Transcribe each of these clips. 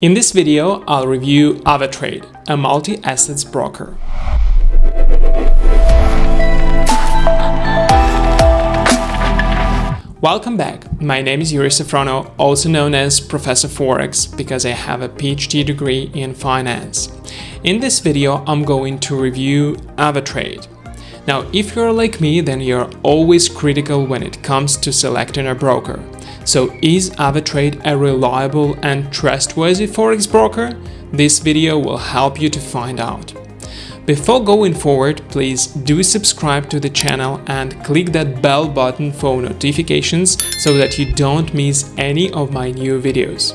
In this video, I'll review AvaTrade, a multi-assets broker. Welcome back, my name is Yuri Safrono, also known as Professor Forex because I have a PhD degree in finance. In this video, I'm going to review AvaTrade. Now, if you're like me, then you're always critical when it comes to selecting a broker. So is AvaTrade a reliable and trustworthy forex broker? This video will help you to find out. Before going forward, please do subscribe to the channel and click that bell button for notifications so that you don't miss any of my new videos.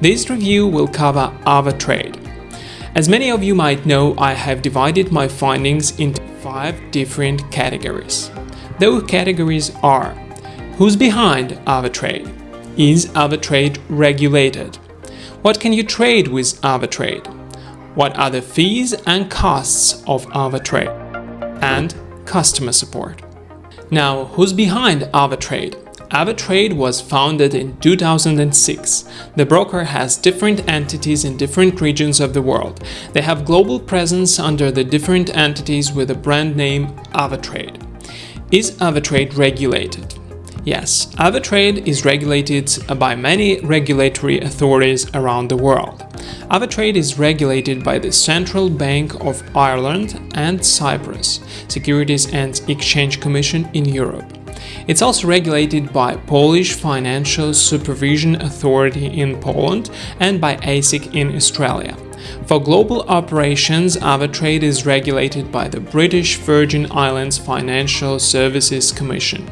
This review will cover AvaTrade. As many of you might know, I have divided my findings into five different categories. Those categories are Who's behind AvaTrade? Is AvaTrade regulated? What can you trade with AvaTrade? What are the fees and costs of AvaTrade? And customer support. Now, who's behind AvaTrade? AvaTrade was founded in 2006. The broker has different entities in different regions of the world. They have global presence under the different entities with the brand name AvaTrade. Is AvaTrade regulated? Yes, AvaTrade is regulated by many regulatory authorities around the world. AvaTrade is regulated by the Central Bank of Ireland and Cyprus, Securities and Exchange Commission in Europe. It's also regulated by Polish Financial Supervision Authority in Poland and by ASIC in Australia. For global operations, AvaTrade is regulated by the British Virgin Islands Financial Services Commission.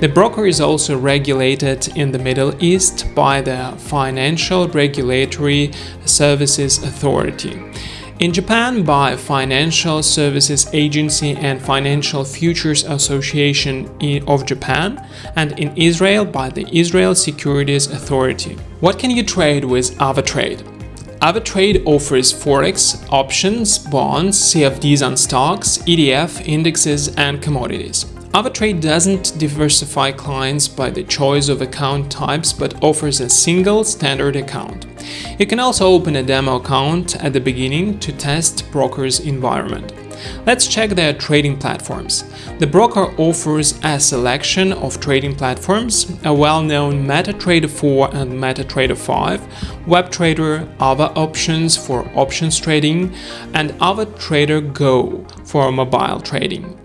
The broker is also regulated in the Middle East by the Financial Regulatory Services Authority. In Japan by Financial Services Agency and Financial Futures Association of Japan and in Israel by the Israel Securities Authority. What can you trade with AvaTrade? AvaTrade offers forex, options, bonds, CFDs on stocks, ETF, indexes, and commodities. AvaTrade doesn't diversify clients by the choice of account types but offers a single standard account. You can also open a demo account at the beginning to test broker's environment. Let's check their trading platforms. The broker offers a selection of trading platforms, a well-known MetaTrader 4 and MetaTrader 5, WebTrader, Ava Options for options trading, and AvaTrader Go for mobile trading.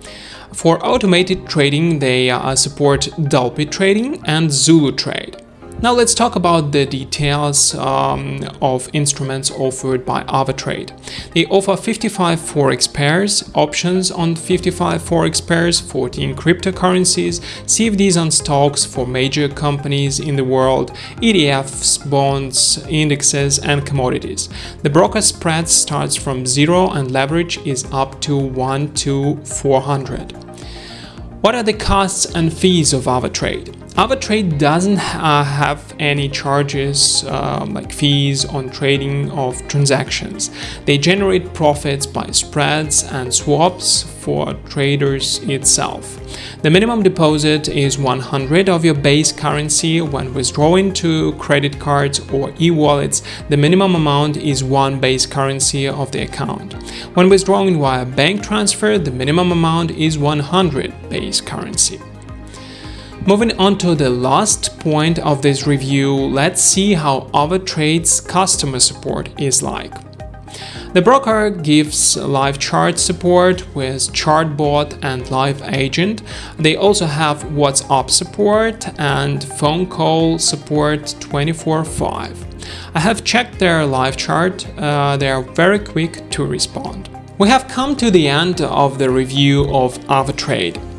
For automated trading, they uh, support DupliTrade and Zulu Trade. Now let's talk about the details um, of instruments offered by AvaTrade. They offer 55 forex pairs, options on 55 forex pairs, 14 cryptocurrencies, CFDs on stocks for major companies in the world, ETFs, bonds, indexes and commodities. The broker spread starts from 0 and leverage is up to 1 to 400. What are the costs and fees of AvaTrade? AvaTrade doesn't uh, have any charges uh, like fees on trading of transactions. They generate profits by spreads and swaps for traders itself. The minimum deposit is 100 of your base currency when withdrawing to credit cards or e-wallets. The minimum amount is one base currency of the account. When withdrawing via bank transfer, the minimum amount is 100 base currency. Moving on to the last point of this review, let's see how AvaTrade's customer support is like. The broker gives live chart support with Chartbot and Live Agent. They also have WhatsApp support and phone call support 24-5. I have checked their live chart, uh, they are very quick to respond. We have come to the end of the review of AvaTrade.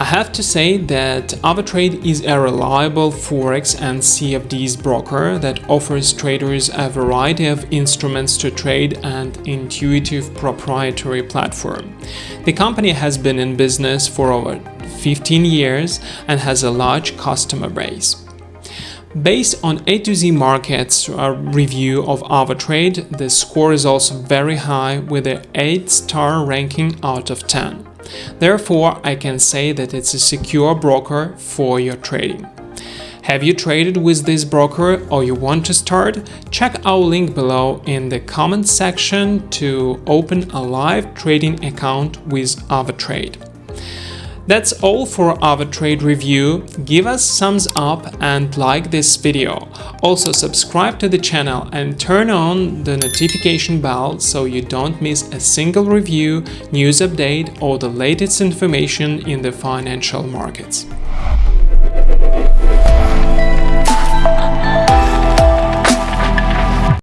I have to say that AvaTrade is a reliable Forex and CFDs broker that offers traders a variety of instruments to trade and intuitive proprietary platform. The company has been in business for over 15 years and has a large customer base. Based on A to Z Markets uh, review of AvaTrade, the score is also very high with an 8-star ranking out of 10. Therefore, I can say that it's a secure broker for your trading. Have you traded with this broker or you want to start? Check our link below in the comment section to open a live trading account with AvaTrade. That's all for AvaTrade review. Give us thumbs up and like this video. Also subscribe to the channel and turn on the notification bell so you don't miss a single review, news update or the latest information in the financial markets.